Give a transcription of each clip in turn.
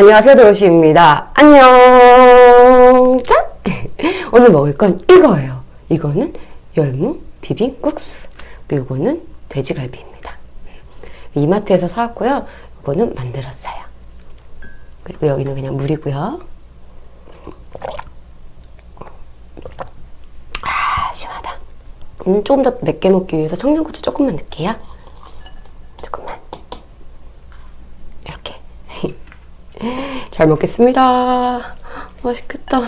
안녕하세요 도로시입니다. 안녕. 짠! 오늘 먹을 건 이거예요. 이거는 열무 비빔국수 이거는 돼지갈비입니다. 이마트에서 사왔고요. 이거는 만들었어요. 그리고 여기는 그냥 물이고요. 아 시원하다. 음, 조금 더 맵게 먹기 위해서 청양고추 조금만 넣을게요 조금만 이렇게 잘 먹겠습니다. 맛있겠다.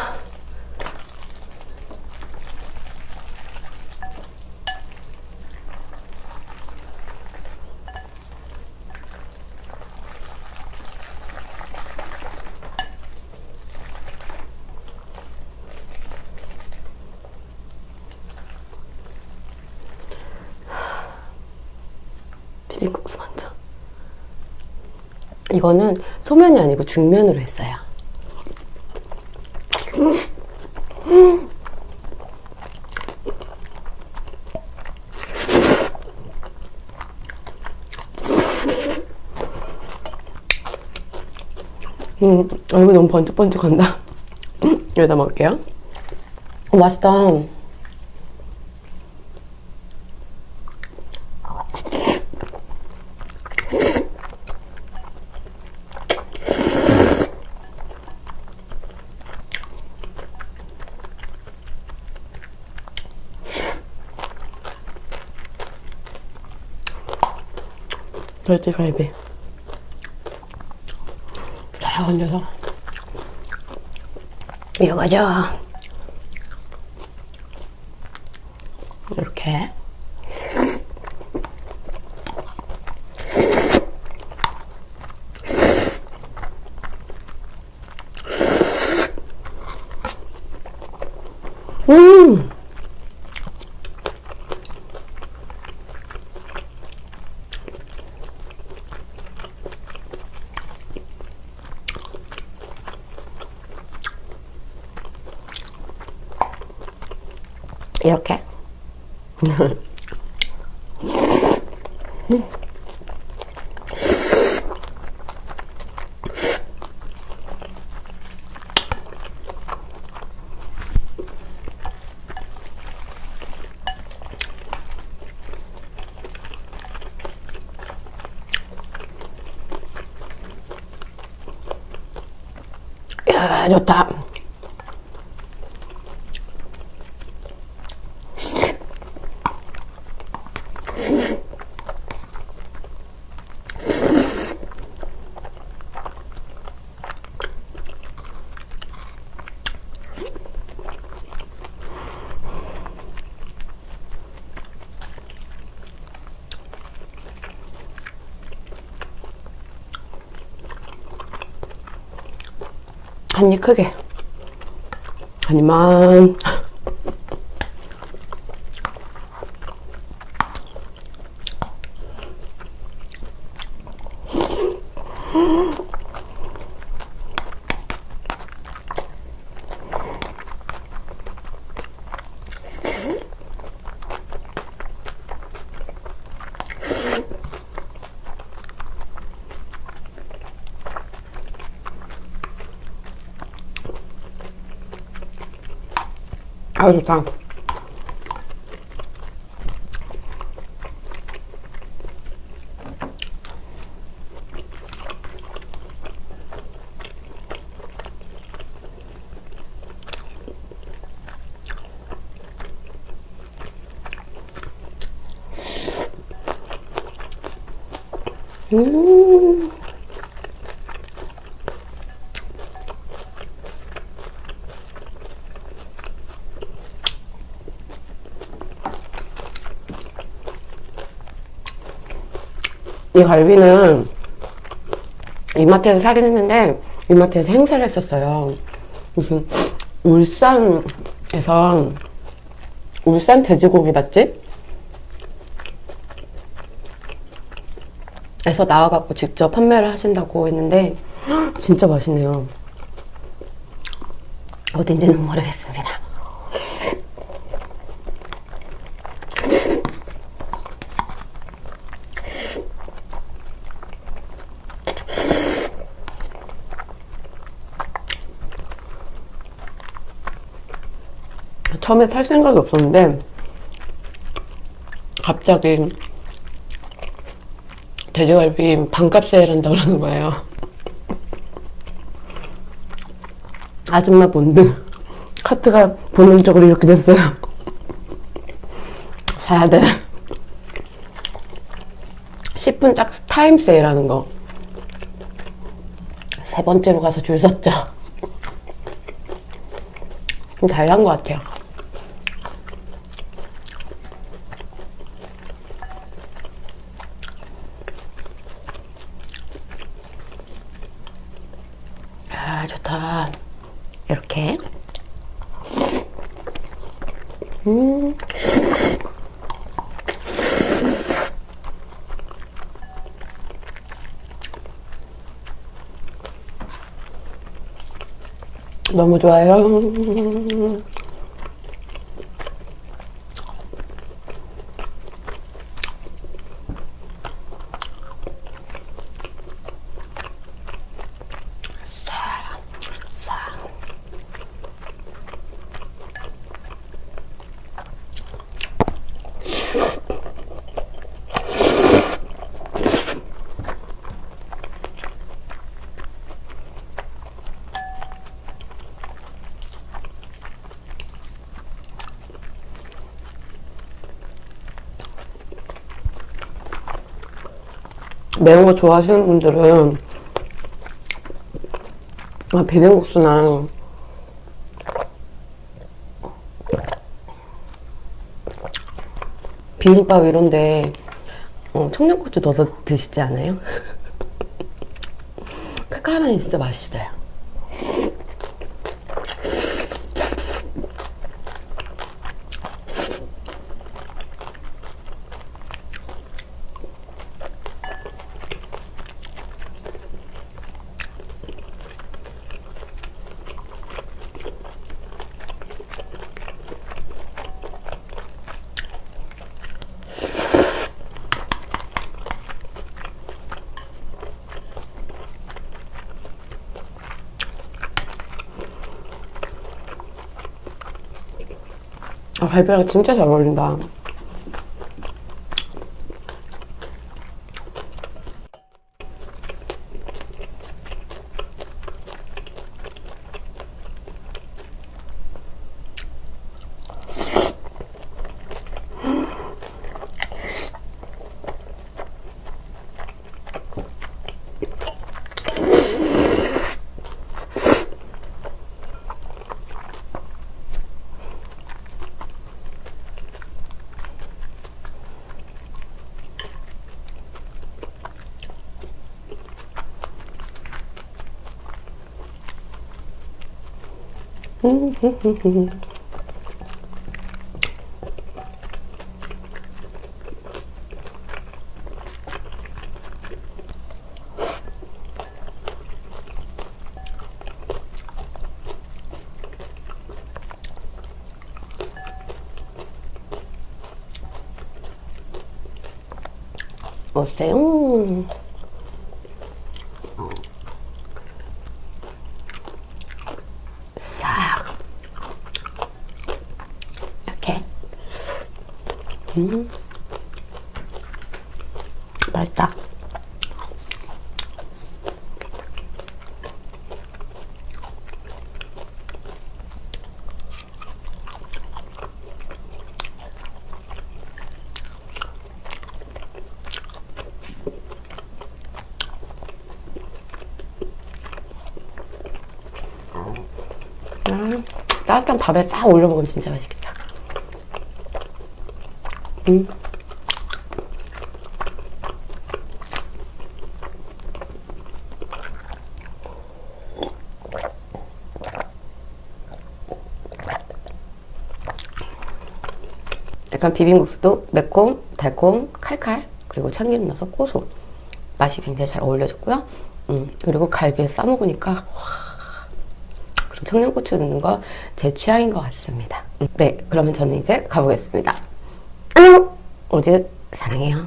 비빔국수 먼저. 이거는 소면이 아니고 중면으로 했어요. 음, 얼굴 너무 번쩍번쩍한다. 여기다 먹을게요. 어, 맛있다. 돼지갈비 다 얹어서 이거죠 이렇게. 음 이렇게 야 좋다 한 입 크게. 한 입만 아우 좋다. 음 이 갈비는 이마트에서 사긴 했는데 이마트에서 행사를 했었어요. 무슨 울산에서 울산 돼지고기 맛집? 에서 나와갖고 직접 판매를 하신다고 했는데 진짜 맛있네요. 어딘지는 모르겠습니다. 처음에 살 생각이 없었는데 갑자기 돼지갈비 반값 세일한다 그러는 거예요. 아줌마 본드 카트가 본능적으로 이렇게 됐어요. 사야 돼. 10분 딱 타임 세일하는 거. 세 번째로 가서 줄 섰죠. 잘 난 것 같아요. 아, 좋다. 이렇게. 음. 너무 좋아요. 매운 거 좋아하시는 분들은 아, 비빔국수나 비빔밥 이런데 어, 청양고추 넣어서 드시지 않아요? 칼칼하니 진짜 맛있어요. 아, 갈비랑 진짜 잘 어울린다. 어때요? 싹 이렇게 음 맛있다 음, 따뜻한 밥에 딱 올려 먹으면 진짜 맛있겠다. 음. 약간 비빔국수도 매콤, 달콤, 칼칼 그리고 참기름 넣어서 고소 맛이 굉장히 잘 어울려졌고요. 음, 그리고 갈비에 싸 먹으니까 그리고 청양고추 넣는 거 제 취향인 것 같습니다. 네, 그러면 저는 이제 가보겠습니다. 안녕! 어제 사랑해요.